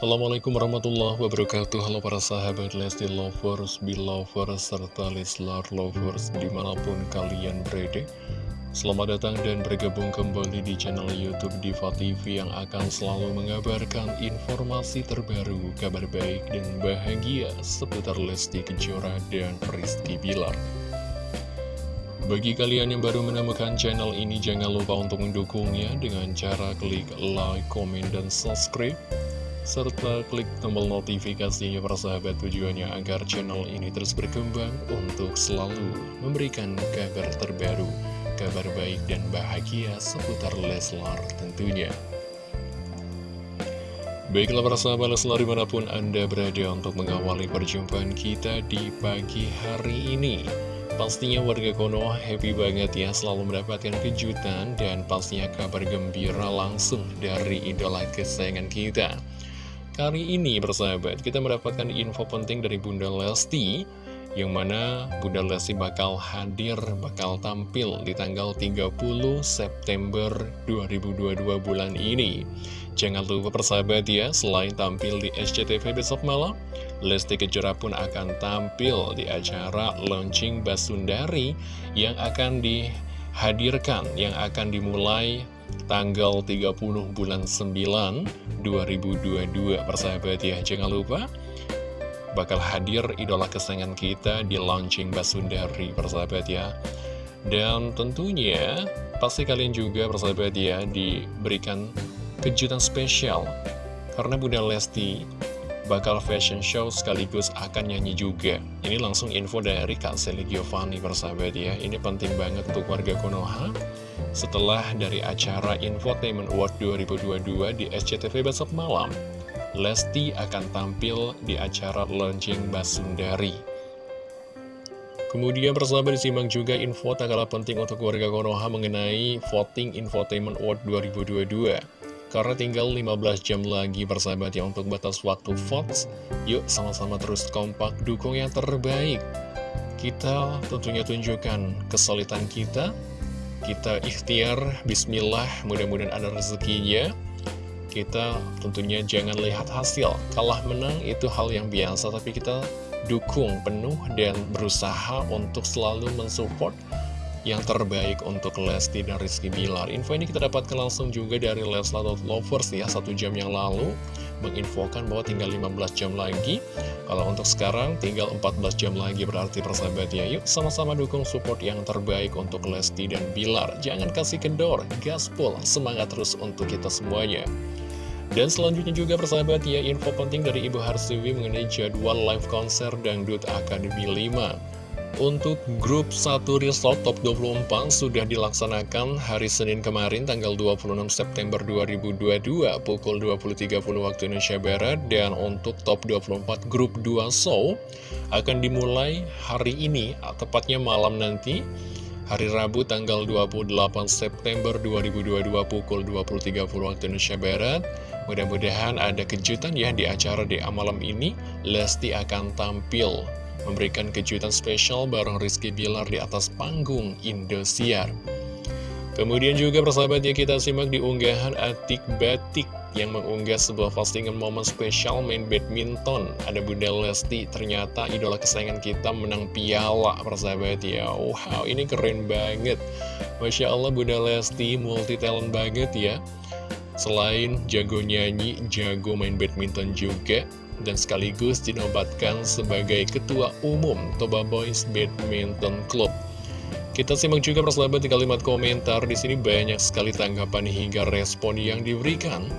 Assalamualaikum warahmatullahi wabarakatuh. Halo para sahabat Lesti Lovers, Belovers, serta Leslar Lovers di mana pun kalian berada. Selamat datang dan bergabung kembali di channel Youtube Diva TV yang akan selalu mengabarkan informasi terbaru, kabar baik dan bahagia seputar Lesti Kejora dan Rizky Bilar. Bagi kalian yang baru menemukan channel ini, jangan lupa untuk mendukungnya dengan cara klik like, comment, dan subscribe serta klik tombol notifikasinya para sahabat tujuannya agar channel ini terus berkembang untuk selalu memberikan kabar terbaru, kabar baik dan bahagia seputar Leslar tentunya. Baiklah para sahabat Leslar di mana pun Anda berada untuk mengawali perjumpaan kita di pagi hari ini. Pastinya warga Konoha happy banget ya selalu mendapatkan kejutan dan pastinya kabar gembira langsung dari idola kesayangan kita. Kali ini bersahabat, kita mendapatkan info penting dari Bunda Lesti yang mana Bunda Lesti bakal hadir, bakal tampil di tanggal 30 September 2022 bulan ini. Jangan lupa persahabat ya, selain tampil di SCTV besok malam, Lesti Kejora pun akan tampil di acara launching Basundari yang akan dihadirkan, yang akan dimulai tanggal 30 bulan 9 2022 persahabat ya. Jangan lupa bakal hadir idola kesayangan kita di launching Basundari persahabat ya. Dan tentunya pasti kalian juga persahabat ya diberikan kejutan spesial. Karena Bunda Lesti bakal fashion show sekaligus akan nyanyi juga. Ini langsung info dari Kak Sally Giovanni persahabat ya. Ini penting banget untuk warga Konoha. Setelah dari acara Infotainment Award 2022 di SCTV besok malam, Lesti akan tampil di acara launching Basundari. Kemudian persahabat disimak juga info tak kalah penting untuk warga Konoha mengenai voting Infotainment Award 2022. Karena tinggal 15 jam lagi persahabat ya untuk batas waktu votes Yuk sama-sama terus kompak dukung yang terbaik. Kita tentunya tunjukkan kesulitan kita. Kita ikhtiar, bismillah, mudah-mudahan ada rezekinya. Kita tentunya jangan lihat hasil. Kalah menang itu hal yang biasa Tapi kita dukung penuh dan berusaha untuk selalu mensupport yang terbaik untuk Lesti dan Rizky Bilar. Info ini kita dapatkan langsung juga dari Leslar Lovers ya, satu jam yang lalu menginfokan bahwa tinggal 15 jam lagi. Kalau untuk sekarang tinggal 14 jam lagi berarti persahabat ya. Yuk sama-sama dukung support yang terbaik untuk Lesti dan Bilar. Jangan kasih kendor, gaspol, semangat terus untuk kita semuanya. Dan selanjutnya juga persahabat ya, info penting dari Ibu Harsiwi mengenai jadwal live konser Dangdut Akademi 5. Untuk grup 1 Resort Top 24 sudah dilaksanakan hari Senin kemarin tanggal 26 September 2022 pukul 20.30 waktu Indonesia Barat. Dan untuk Top 24 grup 2 Show akan dimulai hari ini tepatnya malam nanti hari Rabu tanggal 28 September 2022 pukul 20.30 waktu Indonesia Barat. Mudah-mudahan ada kejutan ya di acara di malam ini. Lesti akan tampil memberikan kejutan spesial bareng Rizky Bilar di atas panggung Indosiar. Kemudian juga persahabat ya kita simak di unggahan Atik Batik yang mengunggah sebuah postingan momen spesial main badminton. Ada Bunda Lesti, ternyata idola kesayangan kita menang piala persahabat ya. Wow, ini keren banget. Masya Allah Bunda Lesti multi talent banget ya. Selain jago nyanyi, jago main badminton juga dan sekaligus dinobatkan sebagai Ketua Umum Toba Boys Badminton Club. Kita simak juga persahabat di kalimat komentar, di sini banyak sekali tanggapan hingga respon yang diberikan.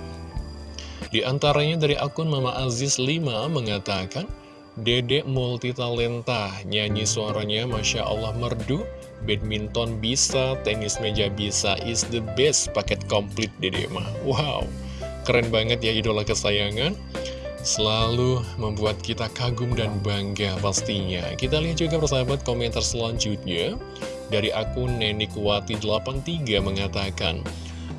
Di antaranya dari akun Mama Aziz 5 mengatakan, Dedek multitalenta, nyanyi suaranya Masya Allah merdu, badminton bisa, tenis meja bisa, is the best, paket komplit Dedek mah. Wow, keren banget ya idola kesayangan selalu membuat kita kagum dan bangga pastinya. Kita lihat juga persahabat komentar selanjutnya dari akun Nenikuwati83 mengatakan,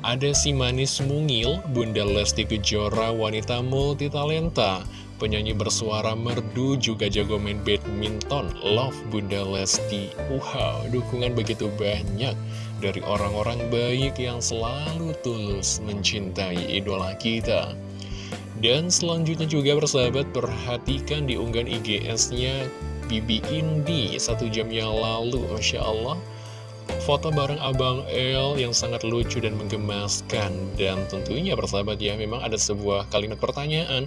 ada si manis mungil, Bunda Lesti Kejora, wanita multitalenta, penyanyi bersuara merdu, juga jago main badminton, love Bunda Lesti. Wow, dukungan begitu banyak dari orang-orang baik yang selalu tulus mencintai idola kita. Dan selanjutnya juga bersahabat perhatikan di unggahan IGS-nya Bibi Indi. Satu jam yang lalu Masya Allah. Foto bareng Abang El yang sangat lucu dan menggemaskan. Dan tentunya bersahabat ya memang ada sebuah kalimat pertanyaan.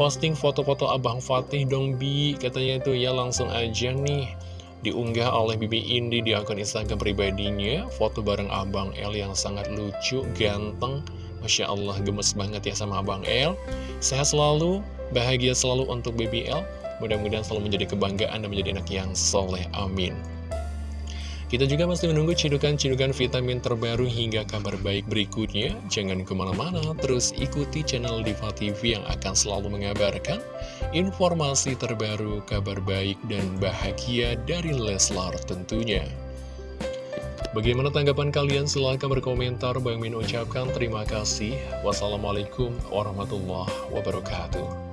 Posting foto-foto Abang Fatih dong Bi. Katanya itu ya langsung aja nih. Diunggah oleh Bibi Indi di akun Instagram pribadinya. Foto bareng Abang El yang sangat lucu, ganteng Masya Allah gemes banget ya sama Abang El Sehat selalu, bahagia selalu untuk BBL Mudah-mudahan selalu menjadi kebanggaan dan menjadi anak yang soleh, amin kita juga masih menunggu cidukan-cidukan vitamin terbaru hingga kabar baik berikutnya. Jangan ke mana-mana, terus ikuti channel Diva TV yang akan selalu mengabarkan informasi terbaru, kabar baik, dan bahagia dari Leslar tentunya. Bagaimana tanggapan kalian? Silahkan berkomentar. Bang Min ucapkan terima kasih. Wassalamualaikum warahmatullahi wabarakatuh.